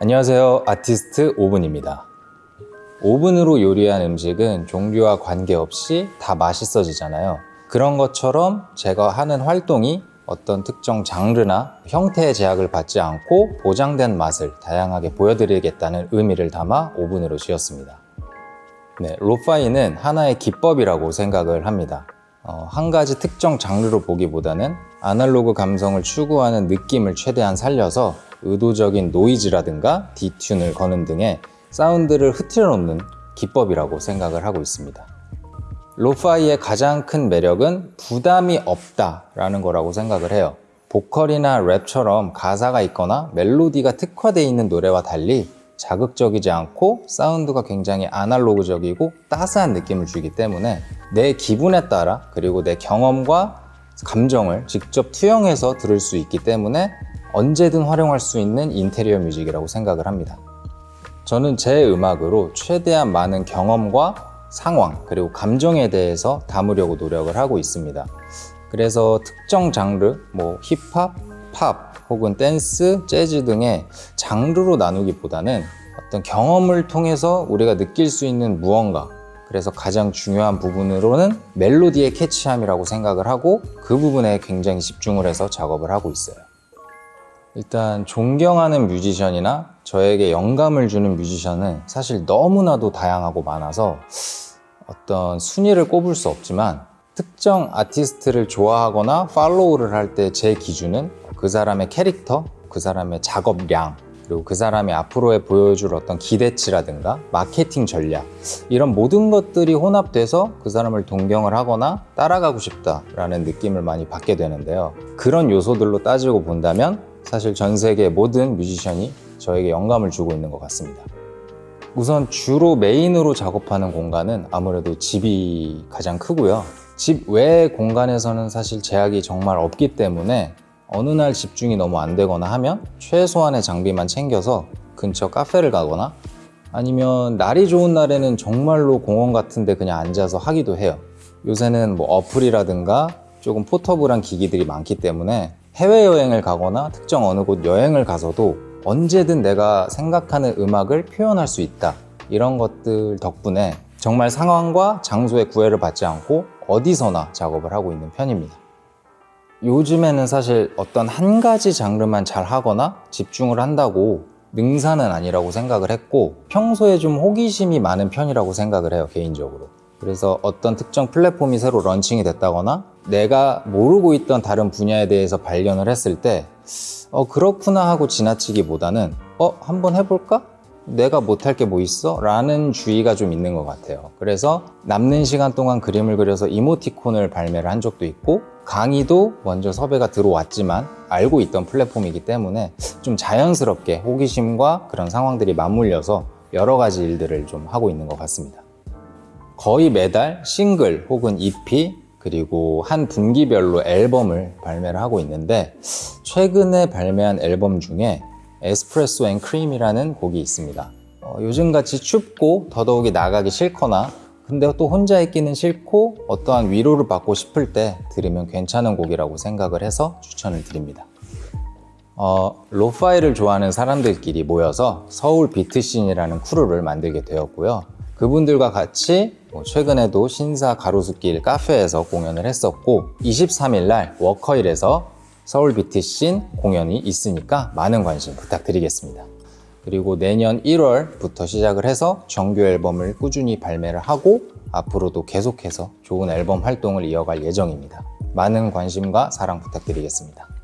안녕하세요. 아티스트 오븐입니다. 오븐으로 요리한 음식은 종류와 관계없이 다 맛있어지잖아요. 그런 것처럼 제가 하는 활동이 어떤 특정 장르나 형태의 제약을 받지 않고 보장된 맛을 다양하게 보여드리겠다는 의미를 담아 오븐으로 지었습니다. 네, 로파이는 하나의 기법이라고 생각을 합니다. 어, 한 가지 특정 장르로 보기보다는 아날로그 감성을 추구하는 느낌을 최대한 살려서 의도적인 노이즈라든가 디튠을 거는 등의 사운드를 흐트려 놓는 기법이라고 생각을 하고 있습니다. 로파이의 가장 큰 매력은 부담이 없다라는 거라고 생각을 해요. 보컬이나 랩처럼 가사가 있거나 멜로디가 특화되어 있는 노래와 달리 자극적이지 않고 사운드가 굉장히 아날로그적이고 따스한 느낌을 주기 때문에 내 기분에 따라 그리고 내 경험과 감정을 직접 투영해서 들을 수 있기 때문에 언제든 활용할 수 있는 인테리어 뮤직이라고 생각을 합니다. 저는 제 음악으로 최대한 많은 경험과 상황 그리고 감정에 대해서 담으려고 노력을 하고 있습니다. 그래서 특정 장르, 뭐 힙합, 팝 혹은 댄스, 재즈 등의 장르로 나누기보다는 어떤 경험을 통해서 우리가 느낄 수 있는 무언가 그래서 가장 중요한 부분으로는 멜로디의 캐치함이라고 생각을 하고 그 부분에 굉장히 집중을 해서 작업을 하고 있어요. 일단 존경하는 뮤지션이나 저에게 영감을 주는 뮤지션은 사실 너무나도 다양하고 많아서 어떤 순위를 꼽을 수 없지만 특정 아티스트를 좋아하거나 팔로우를 할 때 제 기준은 그 사람의 캐릭터, 그 사람의 작업량, 그리고 그 사람이 앞으로의 보여줄 어떤 기대치라든가 마케팅 전략 이런 모든 것들이 혼합돼서 그 사람을 동경을 하거나 따라가고 싶다라는 느낌을 많이 받게 되는데요. 그런 요소들로 따지고 본다면 사실 전 세계 모든 뮤지션이 저에게 영감을 주고 있는 것 같습니다. 우선 주로 메인으로 작업하는 공간은 아무래도 집이 가장 크고요. 집 외의 공간에서는 사실 제약이 정말 없기 때문에 어느 날 집중이 너무 안 되거나 하면 최소한의 장비만 챙겨서 근처 카페를 가거나 아니면 날이 좋은 날에는 정말로 공원 같은데 그냥 앉아서 하기도 해요. 요새는 뭐 어플이라든가 조금 포터블한 기기들이 많기 때문에 해외여행을 가거나 특정 어느 곳 여행을 가서도 언제든 내가 생각하는 음악을 표현할 수 있다. 이런 것들 덕분에 정말 상황과 장소의 구애를 받지 않고 어디서나 작업을 하고 있는 편입니다. 요즘에는 사실 어떤 한 가지 장르만 잘 하거나 집중을 한다고 능사는 아니라고 생각을 했고 평소에 좀 호기심이 많은 편이라고 생각을 해요 개인적으로 그래서 어떤 특정 플랫폼이 새로 런칭이 됐다거나 내가 모르고 있던 다른 분야에 대해서 발견을 했을 때 어, 그렇구나 하고 지나치기보다는 어, 한번 해볼까? 내가 못할 게 뭐 있어? 라는 주의가 좀 있는 것 같아요. 그래서 남는 시간 동안 그림을 그려서 이모티콘을 발매를 한 적도 있고 강의도 먼저 섭외가 들어왔지만 알고 있던 플랫폼이기 때문에 좀 자연스럽게 호기심과 그런 상황들이 맞물려서 여러 가지 일들을 좀 하고 있는 것 같습니다. 거의 매달 싱글 혹은 EP 그리고 한 분기별로 앨범을 발매를 하고 있는데 최근에 발매한 앨범 중에 Espresso and Cream이라는 곡이 있습니다. 어, 요즘같이 춥고 더더욱이 나가기 싫거나 근데 또 혼자 있기는 싫고 어떠한 위로를 받고 싶을 때 들으면 괜찮은 곡이라고 생각을 해서 추천을 드립니다. 어, lo-fi를 좋아하는 사람들끼리 모여서 서울 비트씬이라는 crew를 만들게 되었고요. 그분들과 같이 뭐 최근에도 신사 가로수길 카페에서 공연을 했었고 23일 날 워커힐에서 서울 비트씬 공연이 있으니까 많은 관심 부탁드리겠습니다. 그리고 내년 1월부터 시작을 해서 정규 앨범을 꾸준히 발매를 하고 앞으로도 계속해서 좋은 앨범 활동을 이어갈 예정입니다. 많은 관심과 사랑 부탁드리겠습니다.